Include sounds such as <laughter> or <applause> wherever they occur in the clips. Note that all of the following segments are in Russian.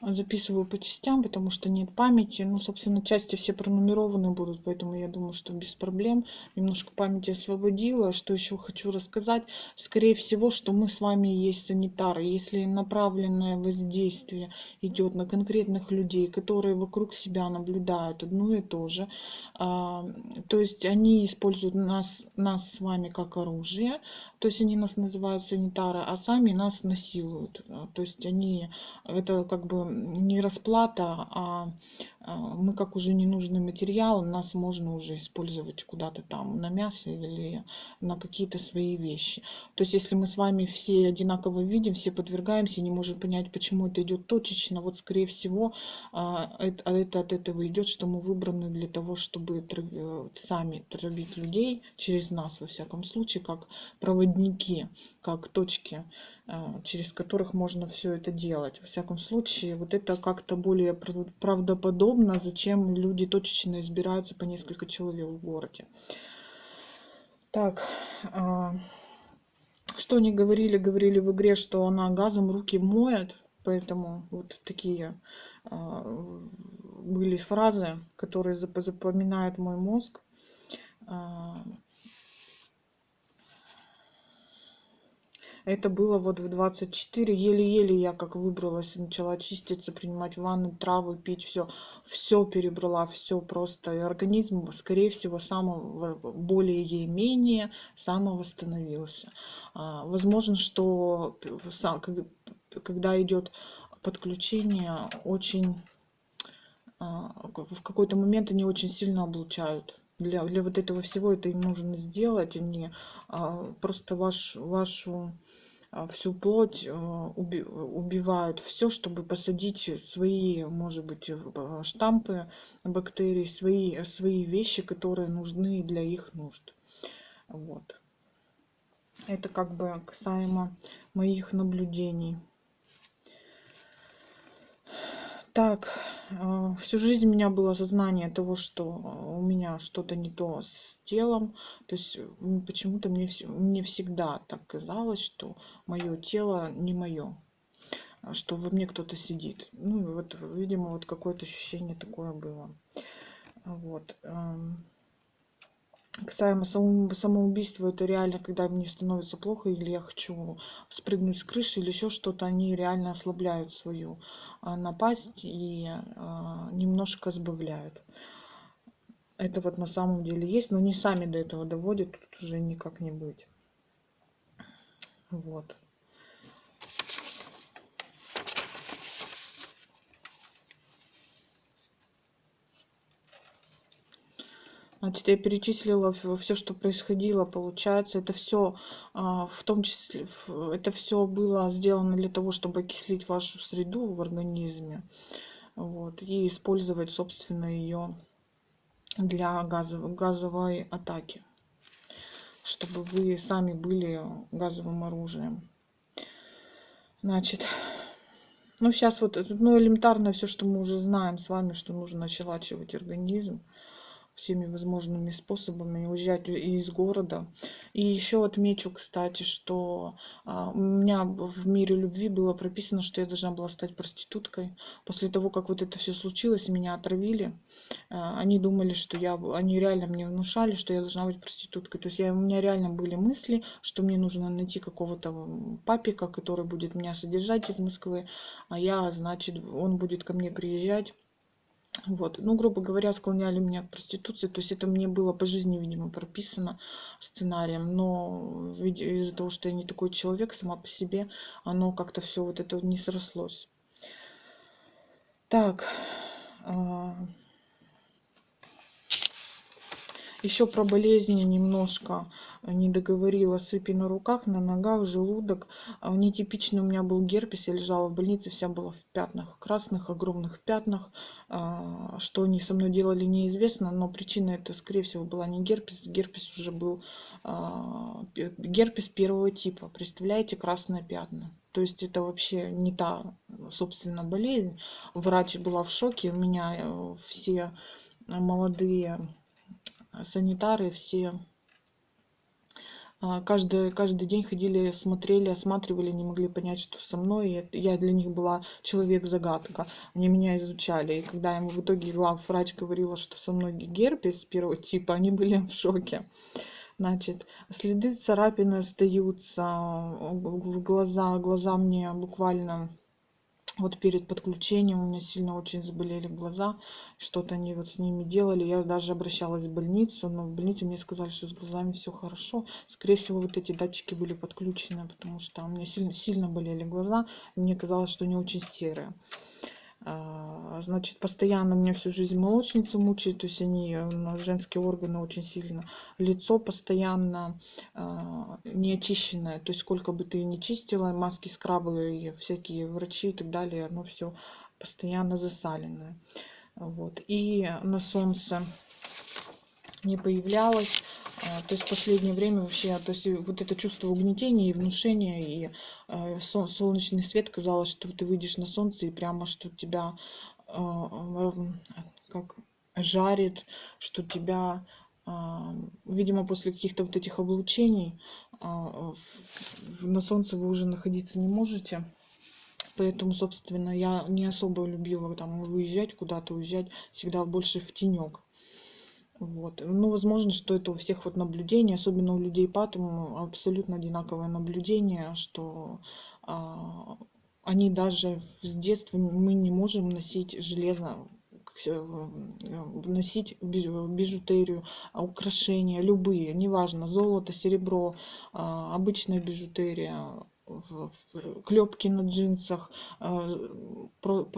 записываю по частям, потому что нет памяти. Ну, собственно, части все пронумерованы будут, поэтому я думаю, что без проблем. Немножко памяти освободила. Что еще хочу рассказать? Скорее всего, что мы с вами есть санитары. Если направленное воздействие идет на конкретных людей, которые вокруг себя наблюдают одно и то же, а, то есть они используют нас, нас с вами как оружие, то есть они нас называют санитары, а сами нас насилуют. То есть они, это как бы не расплата, а, а мы как уже ненужный материал, нас можно уже использовать куда-то там на мясо или на какие-то свои вещи. То есть если мы с вами все одинаково видим, все подвергаемся, не можем понять, почему это идет точечно, вот скорее всего а, это, это от этого идет, что мы выбраны для того, чтобы сами травить людей через нас, во всяком случае, как проводники, как точки а, через которых можно все это делать. Во всяком случае, вот это как-то более правдоподобно, зачем люди точечно избираются по несколько человек в городе. Так, а, что они говорили? Говорили в игре, что она газом руки моет, поэтому вот такие а, были фразы, которые запоминает мой мозг. Это было вот в 24. Еле-еле я как выбралась, начала чиститься, принимать ванны, травы, пить, все. Все перебрала, все просто. И организм, скорее всего, само, более-менее самовосстановился. А, возможно, что когда идет подключение, очень а, в какой-то момент они очень сильно облучают для, для вот этого всего это им нужно сделать. Они а, просто ваш, вашу а, всю плоть а, уби, убивают все, чтобы посадить свои, может быть, а, штампы бактерий, свои, свои вещи, которые нужны для их нужд. Вот. Это как бы касаемо моих наблюдений. Так, а, всю жизнь у меня было сознание того, что у меня что-то не то с телом. То есть почему-то мне, мне всегда так казалось, что мое тело не мое что во мне кто-то сидит. Ну, вот, видимо, вот какое-то ощущение такое было. Вот касаемо самоубийства, это реально, когда мне становится плохо, или я хочу спрыгнуть с крыши, или еще что-то, они реально ослабляют свою а, напасть и а, немножко сбавляют. Это вот на самом деле есть, но не сами до этого доводят, тут уже никак не быть. Вот. Значит, я перечислила все, что происходило, получается, это все, а, в том числе, это все было сделано для того, чтобы окислить вашу среду в организме, вот, и использовать, собственно, ее для газовой, газовой атаки, чтобы вы сами были газовым оружием. Значит, ну сейчас вот, ну элементарно все, что мы уже знаем с вами, что нужно ощелачивать организм всеми возможными способами уезжать из города. И еще отмечу, кстати, что а, у меня в мире любви было прописано, что я должна была стать проституткой. После того, как вот это все случилось, меня отравили. А, они думали, что я, они реально мне внушали, что я должна быть проституткой. То есть я, у меня реально были мысли, что мне нужно найти какого-то папика, который будет меня содержать из Москвы, а я, значит, он будет ко мне приезжать вот. Ну, грубо говоря, склоняли меня к проституции. То есть это мне было по жизни, видимо, прописано сценарием. Но из-за того, что я не такой человек сама по себе, оно как-то все вот это не срослось. Так. А, еще про болезни немножко не договорила. Сыпи на руках, на ногах, желудок. А, нетипичный у меня был герпес. Я лежала в больнице, вся была в пятнах, красных, огромных пятнах. А, что они со мной делали, неизвестно. Но причина это, скорее всего, была не герпес. Герпес уже был герпес первого типа. Представляете, красные пятна. То есть это вообще не та, собственно, болезнь. Врач была в шоке. У меня э, все молодые санитары все а, каждый, каждый день ходили, смотрели, осматривали, не могли понять, что со мной. Я для них была человек-загадка. Они меня изучали. И когда ему в итоге главврач говорила, что со мной герпес первого типа, они были в шоке. Значит, следы царапины остаются в глаза. Глаза мне буквально вот перед подключением у меня сильно очень заболели глаза, что-то они вот с ними делали. Я даже обращалась в больницу, но в больнице мне сказали, что с глазами все хорошо. Скорее всего, вот эти датчики были подключены, потому что у меня сильно, сильно болели глаза. Мне казалось, что они очень серые. А, значит, постоянно меня всю жизнь молочницы мучают, то есть они, э, женские органы очень сильно. Лицо постоянно а, не очищенное, то есть сколько бы ты ни чистила, маски, скрабы, всякие врачи и так далее, оно все постоянно засаленное. Вот. И на солнце не появлялось. А, то есть в последнее время вообще, то есть вот это чувство угнетения и внушения, и э, солнечный свет, казалось, что ты выйдешь на солнце и прямо, что тебя э, как жарит, что тебя, э, видимо, после каких-то вот этих облучений на солнце вы уже находиться не можете. Поэтому, собственно, я не особо любила там выезжать куда-то, уезжать всегда больше в тенек. Вот. Ну, возможно, что это у всех вот наблюдение, особенно у людей по атому, абсолютно одинаковое наблюдение, что а, они даже с детства мы не можем носить железо носить бижутерию, украшения, любые, неважно, золото, серебро, а, обычная бижутерия, клепки на джинсах, а,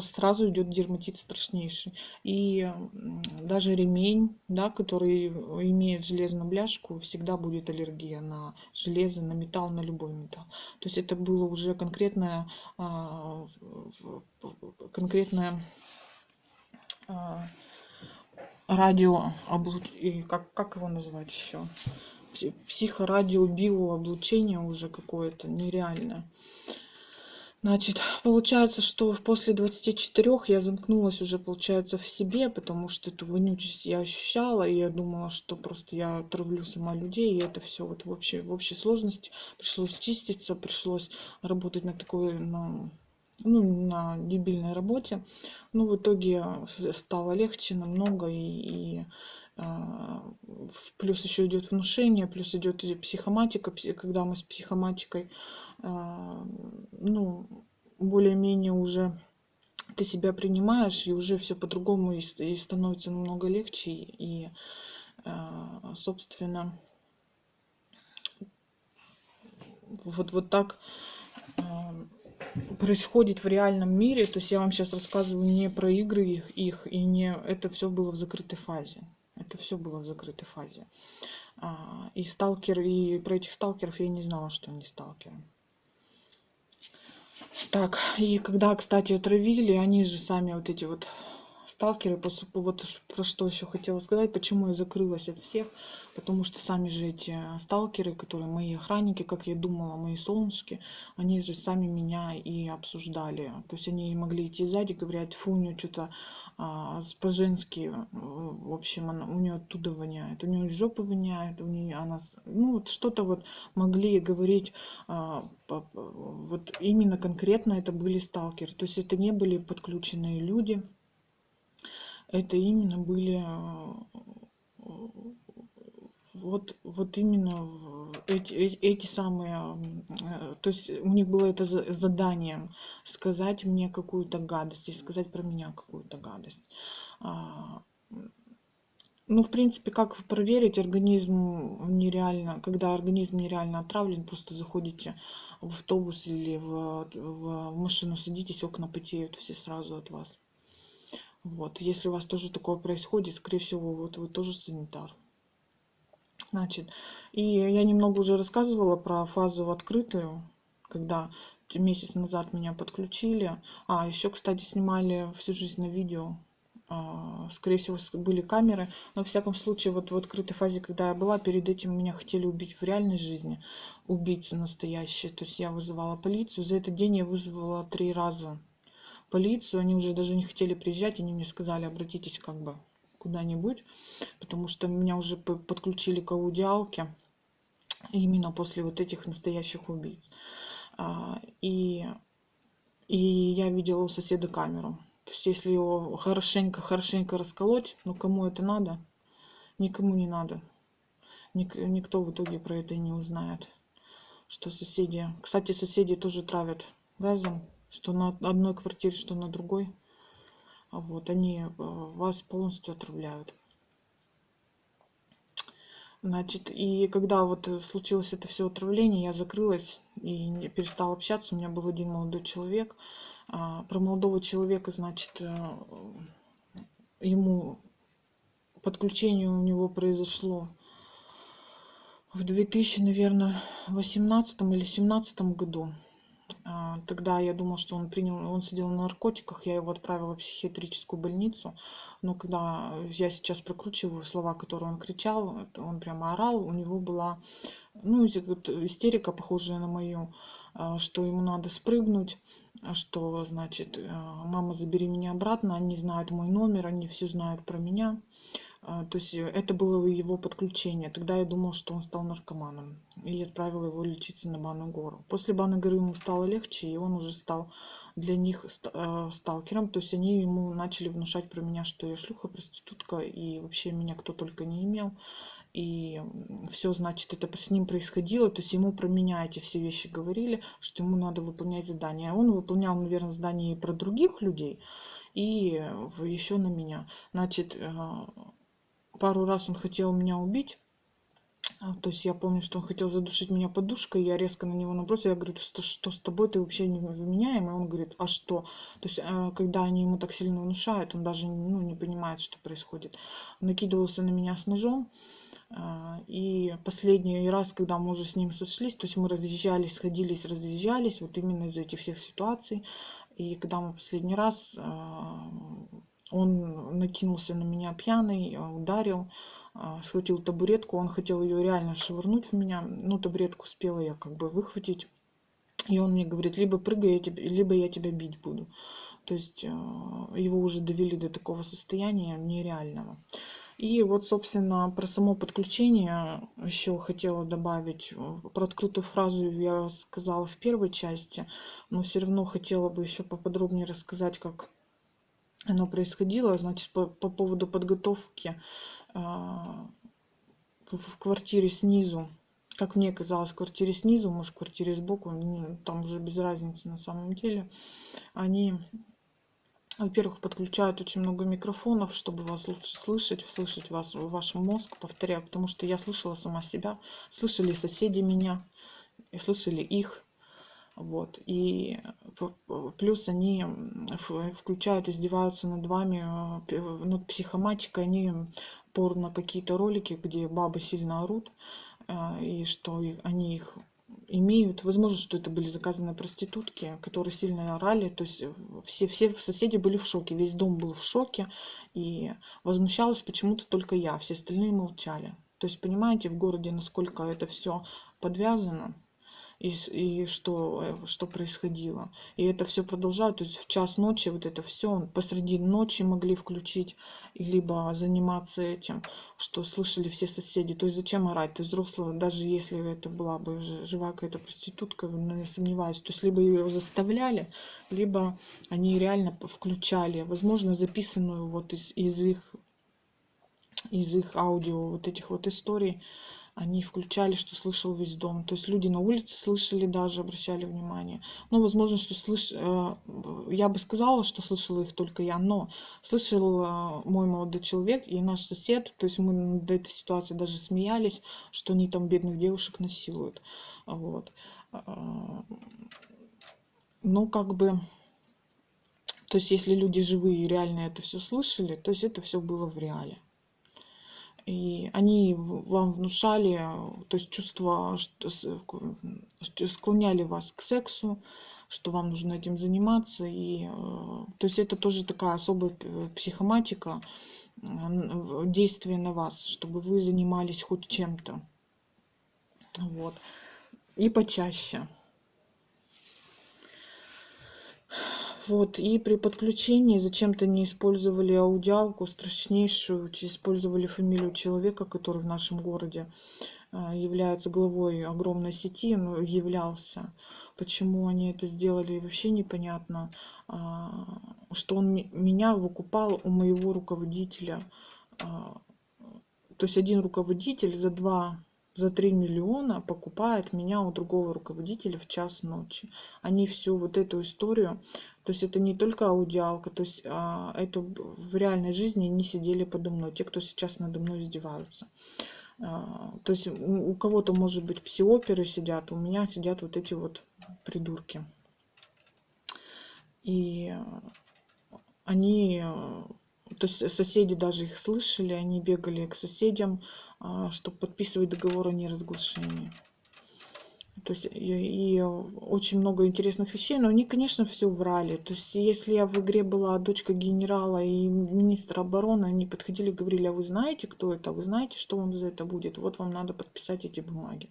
сразу идет дерматит страшнейший. И даже ремень, да, который имеет железную бляшку, всегда будет аллергия на железо, на металл, на любой металл. То есть это было уже конкретное, а, конкретное а, радио, как, как его назвать еще? Психорадиобиооблучение уже какое-то нереальное. Значит, получается, что после 24 я замкнулась уже, получается, в себе, потому что эту вонючесть я ощущала, и я думала, что просто я травлю сама людей, и это все вот в общей, в общей сложности пришлось чиститься, пришлось работать на такой, на, ну, на дебильной работе. Ну, в итоге стало легче намного, и, и а, плюс еще идет внушение, плюс идет психоматика, когда мы с психоматикой, а, ну, более-менее уже ты себя принимаешь, и уже все по-другому и становится намного легче. И, а, собственно, вот, вот так происходит в реальном мире. То есть я вам сейчас рассказываю не про игры их, их и не это все было в закрытой фазе. Это все было в закрытой фазе. А, и сталкер, и про этих сталкеров я не знала, что они сталкеры. Так, и когда, кстати, отравили, они же сами вот эти вот сталкеры, вот про что еще хотела сказать, почему я закрылась от всех, потому что сами же эти сталкеры, которые мои охранники, как я думала, мои солнышки, они же сами меня и обсуждали. То есть они могли идти сзади, говорят, фу, у нее что-то а, по-женски, в общем, она, у нее оттуда воняет, у нее жопы воняет, у нее она, ну вот что-то вот могли говорить, а, по, вот именно конкретно это были сталкеры. То есть это не были подключенные люди, это именно были э, вот, вот именно эти, эти самые, э, то есть у них было это задание сказать мне какую-то гадость и сказать про меня какую-то гадость. А, ну, в принципе, как проверить организм нереально, когда организм нереально отравлен, просто заходите в автобус или в, в машину садитесь, окна потеют все сразу от вас. Вот, если у вас тоже такое происходит, скорее всего, вот вы тоже санитар. Значит, и я немного уже рассказывала про фазу открытую, когда месяц назад меня подключили. А, еще, кстати, снимали всю жизнь на видео. А, скорее всего, были камеры. Но, в всяком случае, вот в открытой фазе, когда я была, перед этим меня хотели убить в реальной жизни. Убийцы настоящие. То есть я вызывала полицию. За этот день я вызвала три раза полицию, они уже даже не хотели приезжать, они мне сказали, обратитесь как бы куда-нибудь, потому что меня уже подключили к аудиалке, Именно после вот этих настоящих убийц. А, и, и я видела у соседа камеру. То есть если его хорошенько-хорошенько расколоть, ну кому это надо? Никому не надо. Ник, никто в итоге про это не узнает. Что соседи... Кстати, соседи тоже травят газом. Что на одной квартире, что на другой. Вот, они э, вас полностью отравляют. Значит, и когда вот случилось это все отравление, я закрылась и перестала общаться. У меня был один молодой человек. А, про молодого человека, значит, э, ему подключение у него произошло в 2000, наверное, 18 или 17 году. А, тогда я думала, что он принял, он сидел на наркотиках, я его отправила в психиатрическую больницу. Но когда я сейчас прокручиваю слова, которые он кричал, он прямо орал, у него была ну, истерика, похожая на мою, а, что ему надо спрыгнуть, что, значит, а, мама, забери меня обратно, они знают мой номер, они все знают про меня. А, то есть э, это было его подключение. Тогда я думал, что он стал наркоманом. И отправила его лечиться на Банную гору. После Банной горы ему стало легче, и он уже стал для них э, сталкером. То есть они ему начали внушать про меня, что я шлюха, проститутка, и вообще меня кто только не имел. И все, значит, это с ним происходило. То есть ему про меня эти все вещи говорили, что ему надо выполнять задания. Он выполнял, наверное, задания и про других людей, и еще на меня. Значит, э, пару раз он хотел меня убить. А, то есть я помню, что он хотел задушить меня подушкой, я резко на него набросила, я говорю, что, что с тобой, ты вообще не вменяемый? Он говорит, а что? То есть, э, когда они ему так сильно внушают, он даже ну, не понимает, что происходит. Он накидывался на меня с ножом, а, и последний раз, когда мы уже с ним сошлись, то есть мы разъезжались, сходились, разъезжались, вот именно из этих всех ситуаций. И когда мы последний раз а, он накинулся на меня пьяный, э, ударил, а, схватил табуретку. Он хотел ее реально швырнуть в меня. Ну, табуретку успела я как бы выхватить. И он мне говорит, либо прыгай, я тебя, либо я тебя бить буду. То есть э, его уже довели до такого состояния нереального. И вот, собственно, про само подключение еще хотела добавить. Про открытую фразу я сказала в первой части, но все равно хотела бы еще поподробнее рассказать, как оно происходило, значит, по, по поводу подготовки э, в, в квартире снизу, как мне казалось, в квартире снизу, может, в квартире сбоку, ну, там уже без разницы на самом деле, они, во-первых, подключают очень много микрофонов, чтобы вас лучше слышать, слышать вас, ваш мозг, повторяю, потому что я слышала сама себя, слышали соседи меня, и слышали их, вот. И плюс они включают, издеваются над вами, э, над психоматикой, они порно какие-то ролики, где бабы сильно орут, э, и что они их имеют. Возможно, что это были заказанные проститутки, которые сильно орали. То есть все, все соседи были в шоке, весь дом был в шоке. И возмущалась почему-то только я, все остальные молчали. То есть понимаете в городе, насколько это все подвязано и, и что, э, что происходило. И это все продолжают, то есть в час ночи вот это все посреди ночи могли включить, либо заниматься этим, что слышали все соседи. То есть зачем орать? То есть взрослого, даже если это была бы живая какая-то проститутка, не сомневаюсь, то есть либо ее заставляли, либо они реально включали, возможно, записанную вот из, из их из их аудио вот этих вот историй они включали, что слышал весь дом. То есть люди на улице слышали даже, обращали внимание. Ну, возможно, что слыш... Э, я бы сказала, что слышала их только я, но слышал э, мой молодой человек и наш сосед. То есть мы до этой ситуации даже смеялись, что они там бедных девушек насилуют. Вот. Э, ну, как бы... То есть, если люди живые и реально это все слышали, то есть это все было в реале. И они вам внушали, то есть чувства, что склоняли вас к сексу, что вам нужно этим заниматься. И, э, то есть это тоже такая особая психоматика действия на вас, чтобы вы занимались хоть чем-то. Вот. И почаще. Вот, и при подключении зачем-то не использовали аудиалку страшнейшую, использовали фамилию человека, который в нашем городе а, является главой огромной сети, ну, являлся. Почему они это сделали, вообще непонятно. А, что он меня выкупал у моего руководителя. А, то есть один руководитель за два за 3 миллиона покупает меня у другого руководителя в час ночи. Они всю вот эту историю, то есть это не только аудиалка, то есть а, это в реальной жизни не сидели подо мной, те, кто сейчас надо мной издеваются. А, то есть у, кого-то, может быть, псиоперы сидят, у меня сидят вот эти вот придурки. И они то есть соседи даже их слышали, они бегали к соседям, а, чтобы подписывать договор о неразглашении. То есть и, и очень много интересных вещей, но они, конечно, все врали. То есть если я в игре была дочка генерала и министра обороны, они подходили и говорили, а вы знаете, кто это? Вы знаете, что вам за это будет? Вот вам надо подписать эти бумаги.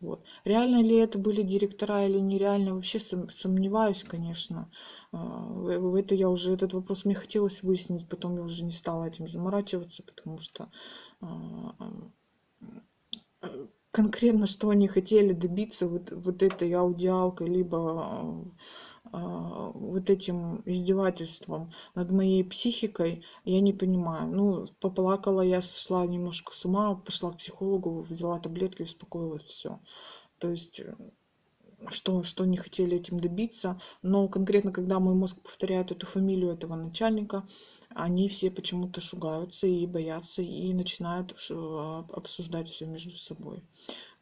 Вот. Реально ли это были директора или нереально, вообще сомневаюсь, конечно. А, в это я уже, этот вопрос мне хотелось выяснить, потом я уже не стала этим заморачиваться, потому что а, конкретно, что они хотели добиться вот, вот этой аудиалкой, либо а, вот этим издевательством над моей психикой, я не понимаю. Ну, поплакала я, сошла немножко с ума, пошла к психологу, взяла таблетки, успокоилась, все. То есть что, что не хотели этим добиться. Но конкретно, когда мой мозг повторяет эту фамилию этого начальника, они все почему-то шугаются и боятся, и начинают а, обсуждать все между собой.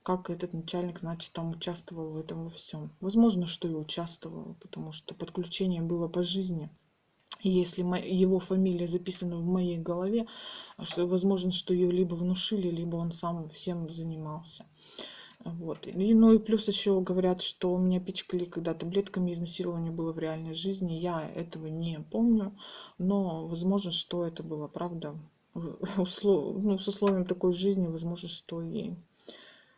Как этот начальник, значит, там участвовал в этом во всем. Возможно, что и участвовал, потому что подключение было по жизни. Если его фамилия записана в моей голове, что, возможно, что ее либо внушили, либо он сам всем занимался. Вот. И, ну и плюс еще говорят, что у меня пичкали когда таблетками изнасилования было в реальной жизни. Я этого не помню, но возможно, что это было правда. <laughs> Услов... Ну, с условием такой жизни, возможно, что и